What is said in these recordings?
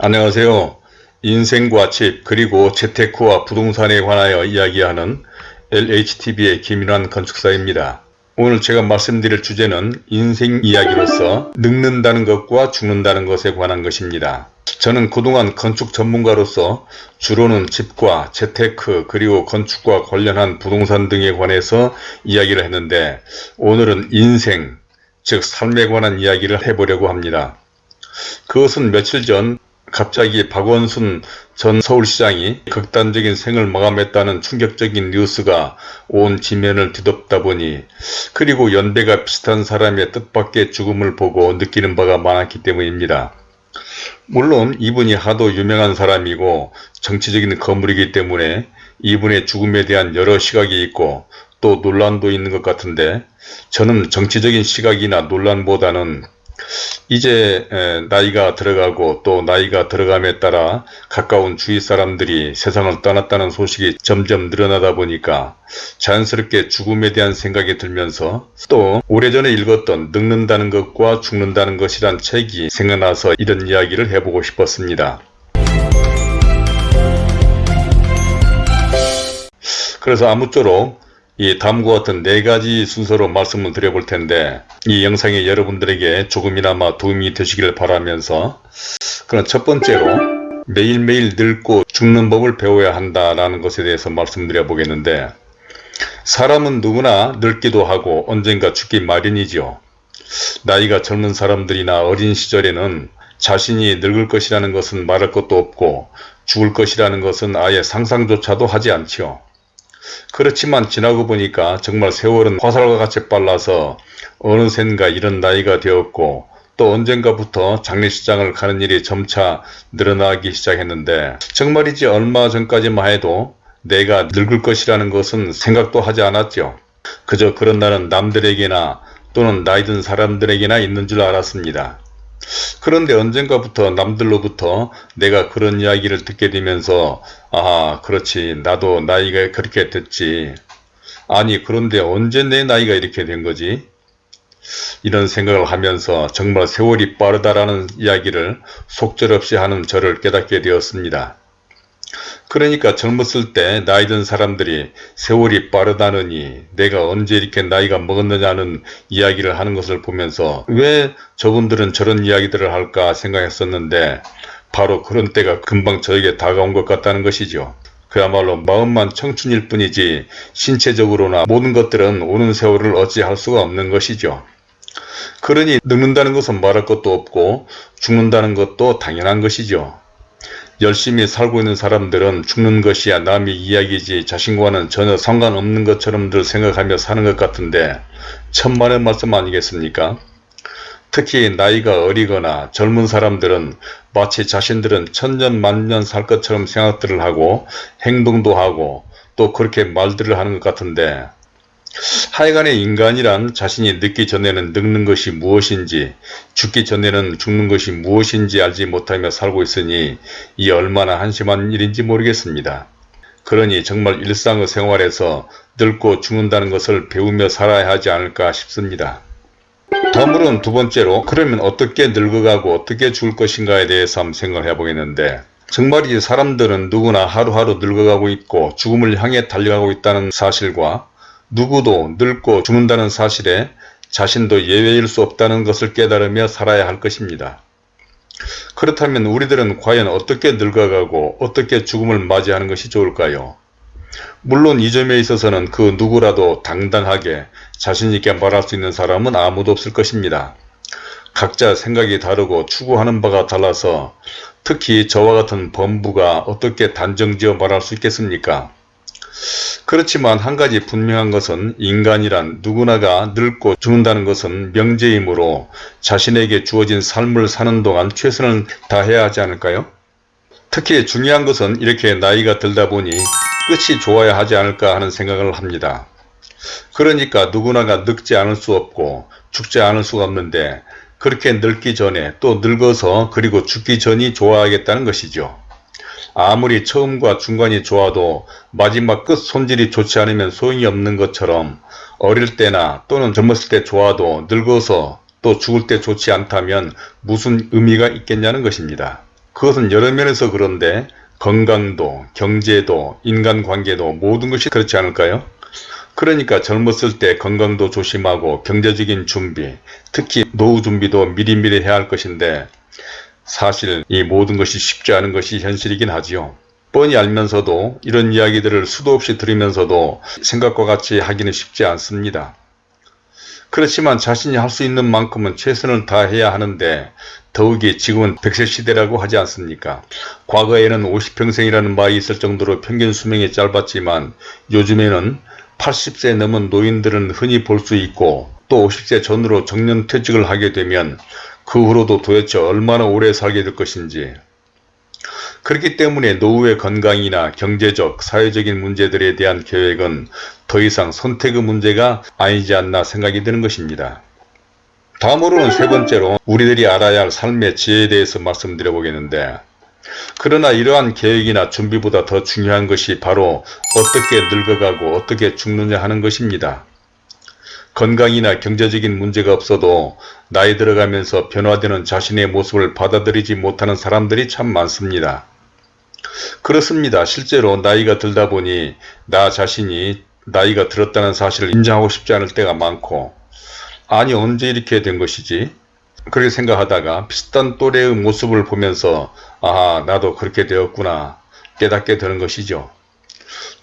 안녕하세요. 인생과 집 그리고 재테크와 부동산에 관하여 이야기하는 LHTV의 김인환 건축사입니다. 오늘 제가 말씀드릴 주제는 인생 이야기로서 늙는다는 것과 죽는다는 것에 관한 것입니다. 저는 그동안 건축 전문가로서 주로는 집과 재테크 그리고 건축과 관련한 부동산 등에 관해서 이야기를 했는데 오늘은 인생 즉 삶에 관한 이야기를 해보려고 합니다. 그것은 며칠 전 갑자기 박원순 전 서울시장이 극단적인 생을 마감했다는 충격적인 뉴스가 온 지면을 뒤덮다 보니 그리고 연배가 비슷한 사람의 뜻밖의 죽음을 보고 느끼는 바가 많았기 때문입니다. 물론 이분이 하도 유명한 사람이고 정치적인 거물이기 때문에 이분의 죽음에 대한 여러 시각이 있고 또 논란도 있는 것 같은데 저는 정치적인 시각이나 논란보다는 이제 나이가 들어가고 또 나이가 들어감에 따라 가까운 주위 사람들이 세상을 떠났다는 소식이 점점 늘어나다 보니까 자연스럽게 죽음에 대한 생각이 들면서 또 오래전에 읽었던 늙는다는 것과 죽는다는 것이란 책이 생각나서 이런 이야기를 해보고 싶었습니다. 그래서 아무쪼록 이 다음과 같은 네 가지 순서로 말씀을 드려볼 텐데 이 영상이 여러분들에게 조금이나마 도움이 되시길 바라면서 그럼 첫 번째로 매일매일 늙고 죽는 법을 배워야 한다라는 것에 대해서 말씀드려 보겠는데 사람은 누구나 늙기도 하고 언젠가 죽기 마련이죠. 나이가 젊은 사람들이나 어린 시절에는 자신이 늙을 것이라는 것은 말할 것도 없고 죽을 것이라는 것은 아예 상상조차도 하지 않지요. 그렇지만 지나고 보니까 정말 세월은 화살과 같이 빨라서 어느샌가 이런 나이가 되었고 또 언젠가부터 장례식장을 가는 일이 점차 늘어나기 시작했는데 정말이지 얼마 전까지만 해도 내가 늙을 것이라는 것은 생각도 하지 않았죠. 그저 그런 날은 남들에게나 또는 나이든 사람들에게나 있는 줄 알았습니다. 그런데 언젠가부터 남들로부터 내가 그런 이야기를 듣게 되면서 아 그렇지. 나도 나이가 그렇게 됐지. 아니 그런데 언제 내 나이가 이렇게 된 거지? 이런 생각을 하면서 정말 세월이 빠르다라는 이야기를 속절없이 하는 저를 깨닫게 되었습니다. 그러니까 젊었을 때 나이 든 사람들이 세월이 빠르다느니 내가 언제 이렇게 나이가 먹었느냐는 이야기를 하는 것을 보면서 왜 저분들은 저런 이야기들을 할까 생각했었는데 바로 그런 때가 금방 저에게 다가온 것 같다는 것이죠. 그야말로 마음만 청춘일 뿐이지 신체적으로나 모든 것들은 오는 세월을 어찌할 수가 없는 것이죠. 그러니 늙는다는 것은 말할 것도 없고 죽는다는 것도 당연한 것이죠. 열심히 살고 있는 사람들은 죽는 것이야 남의 이야기지 자신과는 전혀 상관없는 것처럼들 생각하며 사는 것 같은데 천만의 말씀 아니겠습니까? 특히 나이가 어리거나 젊은 사람들은 마치 자신들은 천년 만년 살 것처럼 생각들을 하고 행동도 하고 또 그렇게 말들을 하는 것 같은데 하여간에 인간이란 자신이 늙기 전에는 늙는 것이 무엇인지 죽기 전에는 죽는 것이 무엇인지 알지 못하며 살고 있으니 이 얼마나 한심한 일인지 모르겠습니다. 그러니 정말 일상의 생활에서 늙고 죽는다는 것을 배우며 살아야 하지 않을까 싶습니다. 다음으로는 두 번째로 그러면 어떻게 늙어가고 어떻게 죽을 것인가에 대해서 한번 생각을 해보겠는데 정말이지 사람들은 누구나 하루하루 늙어가고 있고 죽음을 향해 달려가고 있다는 사실과 누구도 늙고 죽는다는 사실에 자신도 예외일 수 없다는 것을 깨달으며 살아야 할 것입니다. 그렇다면 우리들은 과연 어떻게 늙어가고 어떻게 죽음을 맞이하는 것이 좋을까요? 물론 이 점에 있어서는 그 누구라도 당당하게 자신있게 말할 수 있는 사람은 아무도 없을 것입니다. 각자 생각이 다르고 추구하는 바가 달라서 특히 저와 같은 범부가 어떻게 단정지어 말할 수 있겠습니까? 그렇지만 한 가지 분명한 것은 인간이란 누구나가 늙고 죽는다는 것은 명제이므로 자신에게 주어진 삶을 사는 동안 최선을 다해야 하지 않을까요? 특히 중요한 것은 이렇게 나이가 들다 보니 끝이 좋아야 하지 않을까 하는 생각을 합니다. 그러니까 누구나가 늙지 않을 수 없고 죽지 않을 수가 없는데 그렇게 늙기 전에 또 늙어서 그리고 죽기 전이 좋아야겠다는 것이죠. 아무리 처음과 중간이 좋아도 마지막 끝 손질이 좋지 않으면 소용이 없는 것처럼 어릴 때나 또는 젊었을 때 좋아도 늙어서 또 죽을 때 좋지 않다면 무슨 의미가 있겠냐는 것입니다. 그것은 여러 면에서 그런데 건강도, 경제도, 인간관계도 모든 것이 그렇지 않을까요? 그러니까 젊었을 때 건강도 조심하고 경제적인 준비, 특히 노후 준비도 미리미리 해야 할 것인데 사실 이 모든 것이 쉽지 않은 것이 현실이긴 하지요. 뻔히 알면서도 이런 이야기들을 수도 없이 들으면서도 생각과 같이 하기는 쉽지 않습니다. 그렇지만 자신이 할 수 있는 만큼은 최선을 다해야 하는데 더욱이 지금은 100세 시대라고 하지 않습니까? 과거에는 50평생이라는 말이 있을 정도로 평균 수명이 짧았지만 요즘에는 80세 넘은 노인들은 흔히 볼 수 있고 또 50세 전후로 정년 퇴직을 하게 되면 그 후로도 도대체 얼마나 오래 살게 될 것인지 그렇기 때문에 노후의 건강이나 경제적, 사회적인 문제들에 대한 계획은 더 이상 선택의 문제가 아니지 않나 생각이 드는 것입니다. 다음으로는 세 번째로 우리들이 알아야 할 삶의 지혜에 대해서 말씀드려 보겠는데 그러나 이러한 계획이나 준비보다 더 중요한 것이 바로 어떻게 늙어가고 어떻게 죽느냐 하는 것입니다. 건강이나 경제적인 문제가 없어도 나이 들어가면서 변화되는 자신의 모습을 받아들이지 못하는 사람들이 참 많습니다. 그렇습니다. 실제로 나이가 들다 보니 나 자신이 나이가 들었다는 사실을 인정하고 싶지 않을 때가 많고 아니 언제 이렇게 된 것이지? 그렇게 생각하다가 비슷한 또래의 모습을 보면서 아 나도 그렇게 되었구나 깨닫게 되는 것이죠.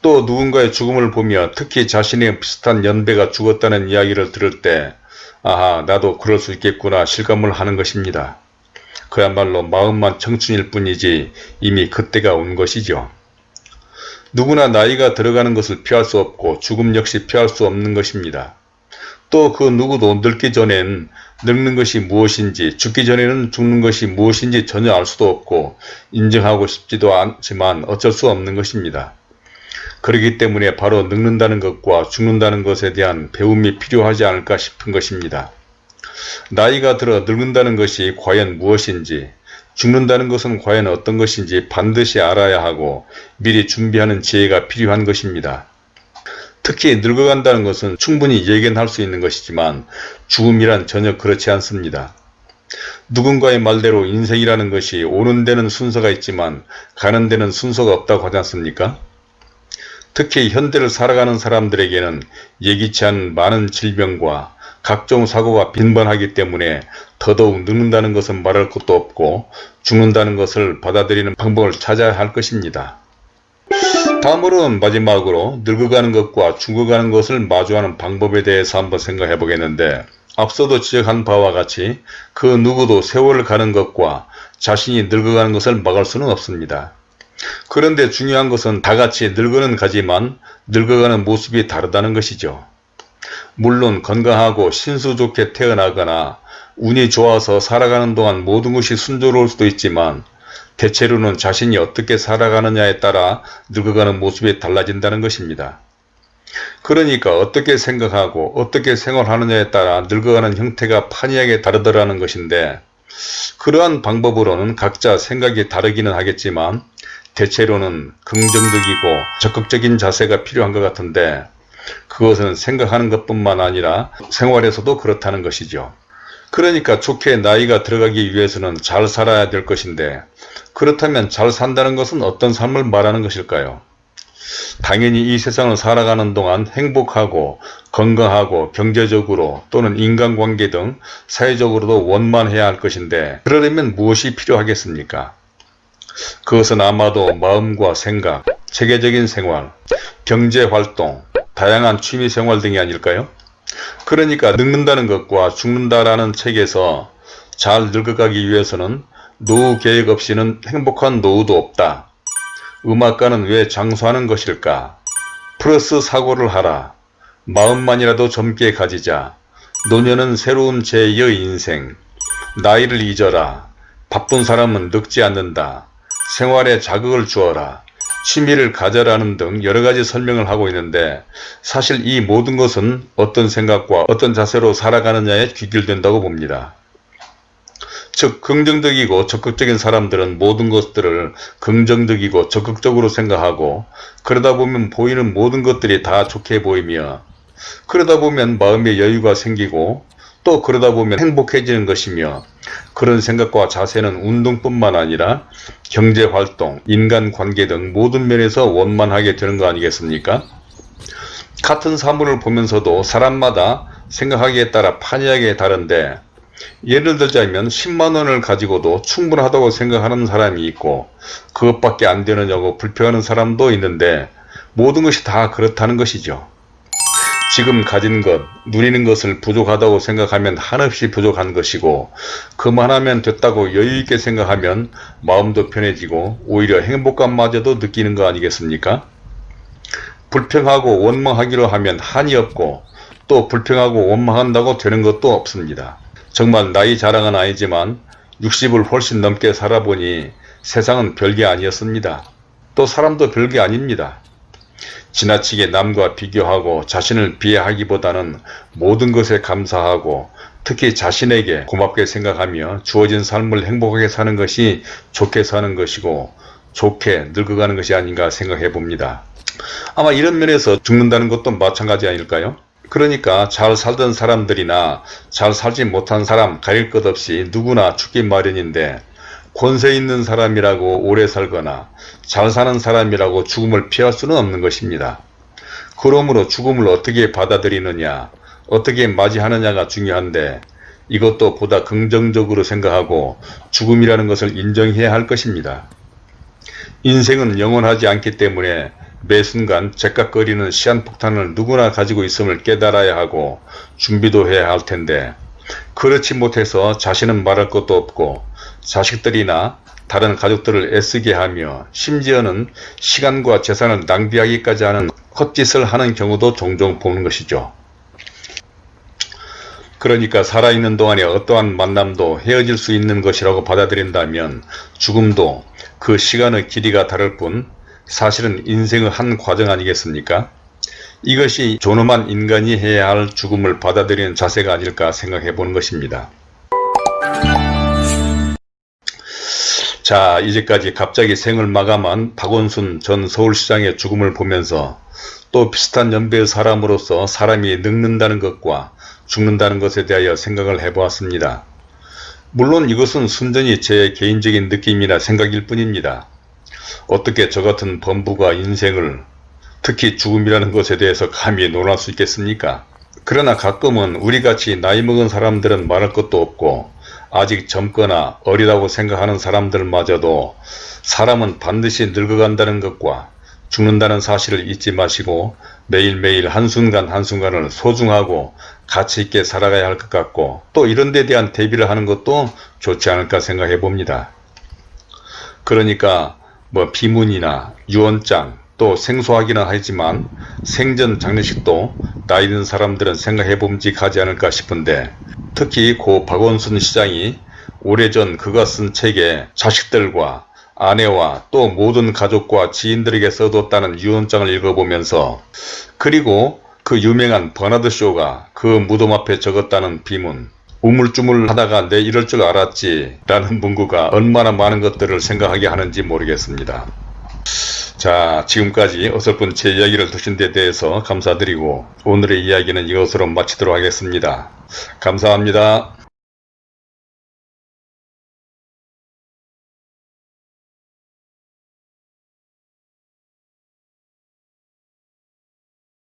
또 누군가의 죽음을 보며 특히 자신의 비슷한 연배가 죽었다는 이야기를 들을 때 아하 나도 그럴 수 있겠구나 실감을 하는 것입니다. 그야말로 마음만 청춘일 뿐이지 이미 그때가 온 것이죠. 누구나 나이가 들어가는 것을 피할 수 없고 죽음 역시 피할 수 없는 것입니다. 또 그 누구도 늙기 전엔 늙는 것이 무엇인지 죽기 전에는 죽는 것이 무엇인지 전혀 알 수도 없고 인정하고 싶지도 않지만 어쩔 수 없는 것입니다. 그렇기 때문에 바로 늙는다는 것과 죽는다는 것에 대한 배움이 필요하지 않을까 싶은 것입니다. 나이가 들어 늙는다는 것이 과연 무엇인지 죽는다는 것은 과연 어떤 것인지 반드시 알아야 하고 미리 준비하는 지혜가 필요한 것입니다. 특히 늙어간다는 것은 충분히 예견할 수 있는 것이지만 죽음이란 전혀 그렇지 않습니다. 누군가의 말대로 인생이라는 것이 오는 데는 순서가 있지만 가는 데는 순서가 없다고 하지 않습니까? 특히 현대를 살아가는 사람들에게는 예기치 않은 많은 질병과 각종 사고가 빈번하기 때문에 더더욱 늙는다는 것은 말할 것도 없고 죽는다는 것을 받아들이는 방법을 찾아야 할 것입니다. 다음으로는 마지막으로 늙어가는 것과 죽어가는 것을 마주하는 방법에 대해서 한번 생각해 보겠는데 앞서도 지적한 바와 같이 그 누구도 세월을 가는 것과 자신이 늙어가는 것을 막을 수는 없습니다. 그런데 중요한 것은 다 같이 늙어는 가지만 늙어가는 모습이 다르다는 것이죠. 물론 건강하고 신수 좋게 태어나거나 운이 좋아서 살아가는 동안 모든 것이 순조로울 수도 있지만 대체로는 자신이 어떻게 살아가느냐에 따라 늙어가는 모습이 달라진다는 것입니다. 그러니까 어떻게 생각하고 어떻게 생활하느냐에 따라 늙어가는 형태가 판이하게 다르더라는 것인데 그러한 방법으로는 각자 생각이 다르기는 하겠지만 대체로는 긍정적이고 적극적인 자세가 필요한 것 같은데 그것은 생각하는 것뿐만 아니라 생활에서도 그렇다는 것이죠. 그러니까 좋게 나이가 들어가기 위해서는 잘 살아야 될 것인데 그렇다면 잘 산다는 것은 어떤 삶을 말하는 것일까요? 당연히 이 세상을 살아가는 동안 행복하고 건강하고 경제적으로 또는 인간관계 등 사회적으로도 원만해야 할 것인데 그러려면 무엇이 필요하겠습니까? 그것은 아마도 마음과 생각, 체계적인 생활, 경제활동, 다양한 취미생활 등이 아닐까요? 그러니까 늙는다는 것과 죽는다라는 책에서 잘 늙어가기 위해서는 노후 계획 없이는 행복한 노후도 없다. 음악가는 왜 장수하는 것일까? 플러스 사고를 하라. 마음만이라도 젊게 가지자. 노년은 새로운 제2의 인생. 나이를 잊어라. 바쁜 사람은 늙지 않는다. 생활에 자극을 주어라. 취미를 가져라는 등 여러가지 설명을 하고 있는데 사실 이 모든 것은 어떤 생각과 어떤 자세로 살아가느냐에 귀결된다고 봅니다. 즉 긍정적이고 적극적인 사람들은 모든 것들을 긍정적이고 적극적으로 생각하고 그러다 보면 보이는 모든 것들이 다 좋게 보이며 그러다 보면 마음의 여유가 생기고 또 그러다 보면 행복해지는 것이며 그런 생각과 자세는 운동뿐만 아니라 경제활동, 인간관계 등 모든 면에서 원만하게 되는 거 아니겠습니까? 같은 사물을 보면서도 사람마다 생각하기에 따라 판이하게 다른데 예를 들자면 10만원을 가지고도 충분하다고 생각하는 사람이 있고 그것밖에 안 되느냐고 불평하는 사람도 있는데 모든 것이 다 그렇다는 것이죠. 지금 가진 것, 누리는 것을 부족하다고 생각하면 한없이 부족한 것이고 그만하면 됐다고 여유있게 생각하면 마음도 편해지고 오히려 행복감마저도 느끼는 거 아니겠습니까? 불평하고 원망하기로 하면 한이 없고 또 불평하고 원망한다고 되는 것도 없습니다. 정말 나이 자랑은 아니지만 60을 훨씬 넘게 살아보니 세상은 별게 아니었습니다. 또 사람도 별게 아닙니다. 지나치게 남과 비교하고 자신을 비하하기보다는 모든 것에 감사하고 특히 자신에게 고맙게 생각하며 주어진 삶을 행복하게 사는 것이 좋게 사는 것이고 좋게 늙어가는 것이 아닌가 생각해 봅니다. 아마 이런 면에서 죽는다는 것도 마찬가지 아닐까요? 그러니까 잘 살던 사람들이나 잘 살지 못한 사람 가릴 것 없이 누구나 죽기 마련인데 권세 있는 사람이라고 오래 살거나 잘 사는 사람이라고 죽음을 피할 수는 없는 것입니다. 그러므로 죽음을 어떻게 받아들이느냐, 어떻게 맞이하느냐가 중요한데 이것도 보다 긍정적으로 생각하고 죽음이라는 것을 인정해야 할 것입니다. 인생은 영원하지 않기 때문에 매 순간 제깍거리는 시한폭탄을 누구나 가지고 있음을 깨달아야 하고 준비도 해야 할 텐데 그렇지 못해서 자신은 말할 것도 없고 자식들이나 다른 가족들을 애쓰게 하며 심지어는 시간과 재산을 낭비하기까지 하는 헛짓을 하는 경우도 종종 보는 것이죠. 그러니까 살아있는 동안에 어떠한 만남도 헤어질 수 있는 것이라고 받아들인다면 죽음도 그 시간의 길이가 다를 뿐 사실은 인생의 한 과정 아니겠습니까? 이것이 존엄한 인간이 해야 할 죽음을 받아들이는 자세가 아닐까 생각해 보는 것입니다. 자 이제까지 갑자기 생을 마감한 박원순 전 서울시장의 죽음을 보면서 또 비슷한 연배의 사람으로서 사람이 늙는다는 것과 죽는다는 것에 대하여 생각을 해보았습니다. 물론 이것은 순전히 제 개인적인 느낌이나 생각일 뿐입니다. 어떻게 저 같은 범부가 인생을 특히 죽음이라는 것에 대해서 감히 논할 수 있겠습니까? 그러나 가끔은 우리같이 나이 먹은 사람들은 말할 것도 없고 아직 젊거나 어리다고 생각하는 사람들마저도 사람은 반드시 늙어간다는 것과 죽는다는 사실을 잊지 마시고 매일매일 한순간 한순간을 소중하고 가치있게 살아가야 할 것 같고 또 이런 데 대한 대비를 하는 것도 좋지 않을까 생각해 봅니다. 그러니까 뭐 비문이나 유언장 또 생소하기는 하지만 생전 장례식도 나이 든 사람들은 생각해 봄직하지 않을까 싶은데 특히 고 박원순 시장이 오래전 그가 쓴 책에 자식들과 아내와 또 모든 가족과 지인들에게 써뒀다는 유언장을 읽어보면서 그리고 그 유명한 버나드 쇼가 그 무덤 앞에 적었다는 비문 우물쭈물 하다가 내 이럴 줄 알았지 라는 문구가 얼마나 많은 것들을 생각하게 하는지 모르겠습니다. 자 지금까지 어설픈 제 이야기를 드신 데 대해서 감사드리고 오늘의 이야기는 이것으로 마치도록 하겠습니다. 감사합니다.